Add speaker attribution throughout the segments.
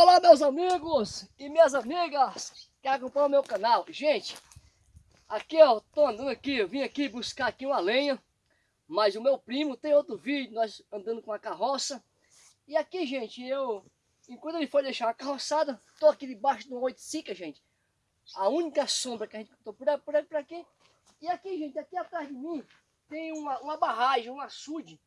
Speaker 1: Olá meus amigos e minhas amigas que acompanham o meu canal. Gente, aqui eu tô andando aqui, eu vim aqui buscar aqui uma lenha. Mas o meu primo tem outro vídeo, nós andando com a carroça. E aqui, gente, eu, enquanto ele foi deixar a carroçada, tô aqui debaixo de uma oiticica, gente. A única sombra que a gente tô por, por, por aqui. E aqui, gente, aqui atrás de mim tem uma, uma barragem, um açude.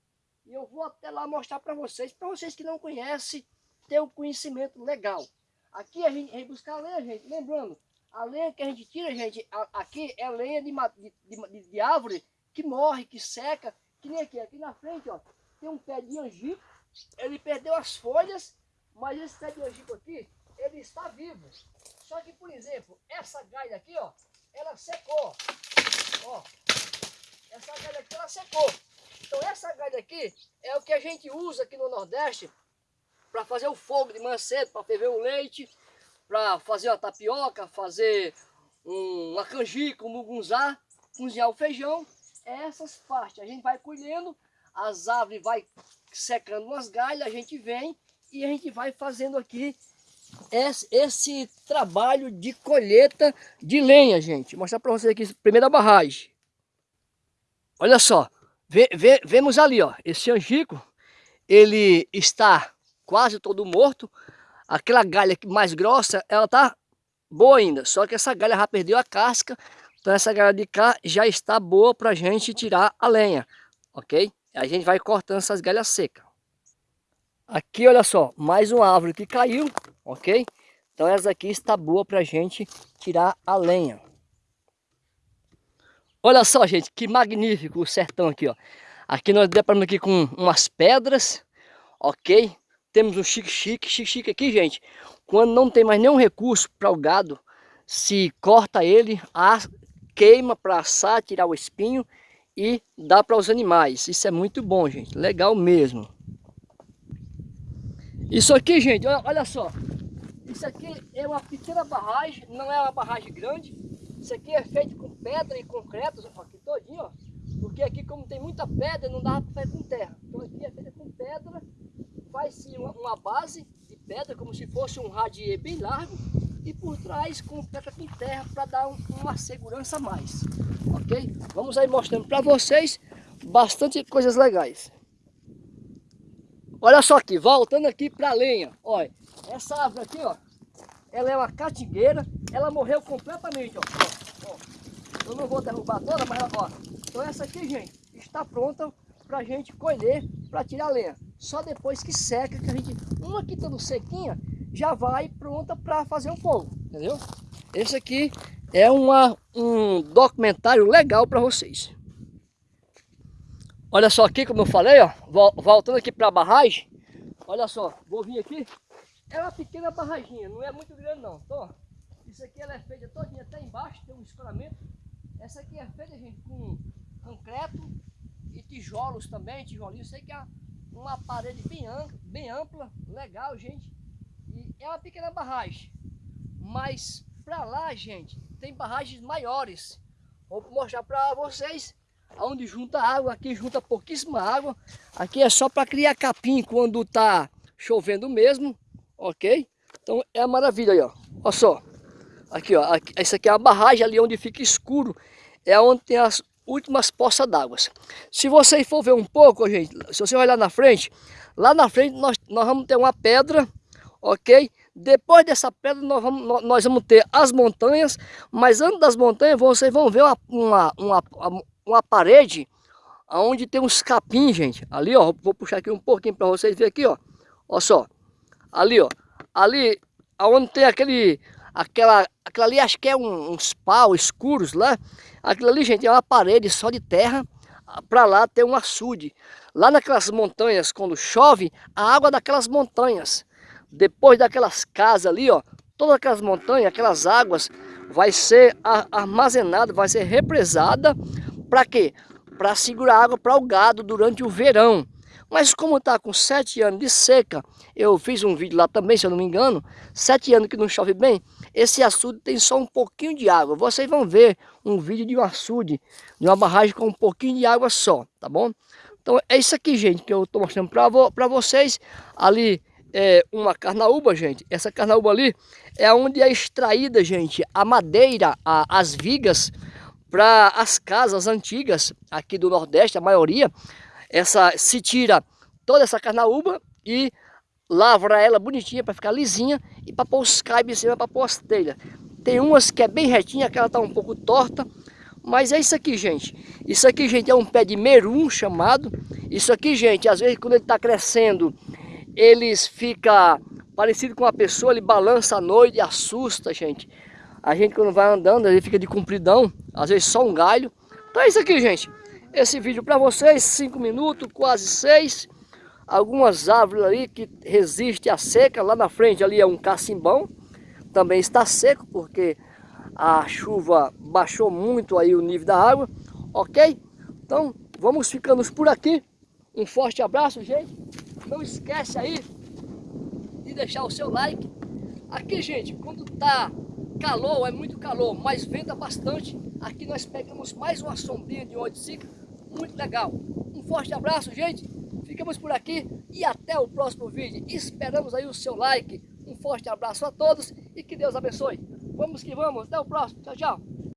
Speaker 1: E eu vou até lá mostrar para vocês, para vocês que não conhecem, ter um conhecimento legal. Aqui a gente vem buscar lenha, gente. Lembrando, a lenha que a gente tira, gente, aqui é lenha de, de, de, de árvore que morre, que seca. Que nem aqui, aqui na frente, ó, tem um pé de angico. Ele perdeu as folhas, mas esse pé de angico aqui, ele está vivo. Só que, por exemplo, essa galha aqui, ó, ela secou. Ó, essa galha aqui, ela secou. Então essa galha aqui é o que a gente usa aqui no Nordeste para fazer o fogo de manhã cedo, para ferver o leite, para fazer a tapioca, fazer um, uma canjica, um mugunzá, cozinhar o feijão. É essas partes, a gente vai colhendo, as árvores vai secando umas galhas, a gente vem e a gente vai fazendo aqui esse, trabalho de colheita de lenha, gente. Vou mostrar para vocês aqui, primeira barragem. Olha só, vemos ali, ó, esse angico, ele está quase todo morto. Aquela galha mais grossa, ela tá boa ainda. Só que essa galha já perdeu a casca. Então essa galha de cá já está boa para a gente tirar a lenha. Ok? A gente vai cortando essas galhas secas. Aqui, olha só, mais uma árvore que caiu. Ok? Então essa aqui está boa para a gente tirar a lenha. Olha só, gente, que magnífico o sertão aqui, ó. Aqui nós deparamos aqui com umas pedras, ok? Temos um chique-chique. Chique-chique aqui, gente, quando não tem mais nenhum recurso para o gado, se corta ele, queima para assar, tirar o espinho e dá para os animais. Isso é muito bom, gente. Legal mesmo. Isso aqui, gente, olha, só. Isso aqui é uma pequena barragem, não é uma barragem grande. Isso aqui é feito com pedra e concreto, aqui todinho, ó. Porque aqui como tem muita pedra, não dá para fazer com terra. Então aqui é feita com pedra faz-se uma, base de pedra, como se fosse um radier bem largo, e por trás completa com terra para dar um, uma segurança a mais, ok? Vamos aí mostrando para vocês bastante coisas legais. Olha só aqui, voltando aqui para a lenha, olha, essa árvore aqui, ó, ela é uma catigueira, ela morreu completamente, ó, ó, ó. Eu não vou derrubar toda, mas ó, então essa aqui, gente, está pronta para a gente colher, para tirar a lenha só depois que seca, que a gente, uma aqui estando sequinha, já vai pronta para fazer o fogo, entendeu? Esse aqui é uma, um documentário legal para vocês. Olha só aqui, como eu falei, ó, voltando aqui para a barragem, olha só, vou vir aqui, é uma pequena barraginha, não é muito grande não, então, isso aqui ela é feita todinha até embaixo, tem um escoramento, essa aqui é feita, gente, com concreto e tijolos também, tijolinho, sei que é uma parede bem ampla, bem ampla, legal, gente. E é uma pequena barragem. Mas para lá, gente, tem barragens maiores. Vou mostrar para vocês onde junta água. Aqui junta pouquíssima água. Aqui é só para criar capim quando tá chovendo mesmo, ok? Então é uma maravilha aí, ó. Olha só. Aqui, ó. Aqui, essa aqui é a barragem ali onde fica escuro. É onde tem as, últimas poças d'água. Se você for ver um pouco, gente, se você olhar na frente, lá na frente nós, nós vamos ter uma pedra, ok? Depois dessa pedra nós vamos, nós vamos ter as montanhas, mas antes das montanhas vocês vão ver uma, uma, uma, uma parede onde tem uns capim, gente. Ali, ó, vou puxar aqui um pouquinho para vocês verem aqui, ó. Olha só. Ali, ó. Ali, onde tem aquele, aquela, aquela ali acho que é um, uns pau escuros lá. Aquilo ali, gente, é uma parede só de terra. Para lá tem um açude. Lá naquelas montanhas, quando chove, a água daquelas montanhas. Depois daquelas casas ali, ó, todas aquelas montanhas, aquelas águas, vai ser armazenada, vai ser represada. Para quê? Para segurar água para o gado durante o verão. Mas como está com sete anos de seca, eu fiz um vídeo lá também, se eu não me engano, sete anos que não chove bem, esse açude tem só um pouquinho de água. Vocês vão ver um vídeo de um açude, de uma barragem com um pouquinho de água só, tá bom? Então é isso aqui, gente, que eu estou mostrando para vo vocês. Ali é, uma carnaúba, gente. Essa carnaúba ali é onde é extraída, gente, a madeira, a, as vigas para as casas antigas aqui do Nordeste, a maioria. Essa se tira toda essa carnaúba e lavra ela bonitinha para ficar lisinha e para pôr os caibes em cima para pôr as telhas. Tem umas que é bem retinha, aquela tá um pouco torta, mas é isso aqui, gente. Isso aqui, gente, é um pé de merum chamado. Isso aqui, gente, às vezes quando ele está crescendo, eles fica parecido com uma pessoa, ele balança à noite e assusta, gente. A gente quando vai andando, ele fica de compridão, às vezes só um galho. Então é isso aqui, gente. Esse vídeo para vocês, 5 minutos, quase 6. Algumas árvores ali que resistem à seca. Lá na frente ali é um cacimbão. Também está seco porque a chuva baixou muito aí o nível da água. Ok? Então vamos ficando por aqui. Um forte abraço, gente. Não esquece aí de deixar o seu like. Aqui, gente, quando tá calor, é muito calor, mas venta bastante. Aqui nós pegamos mais uma sombrinha de oiticica, muito legal. Um forte abraço, gente. Ficamos por aqui e até o próximo vídeo. Esperamos aí o seu like. Um forte abraço a todos e que Deus abençoe. Vamos que vamos. Até o próximo. Tchau, tchau.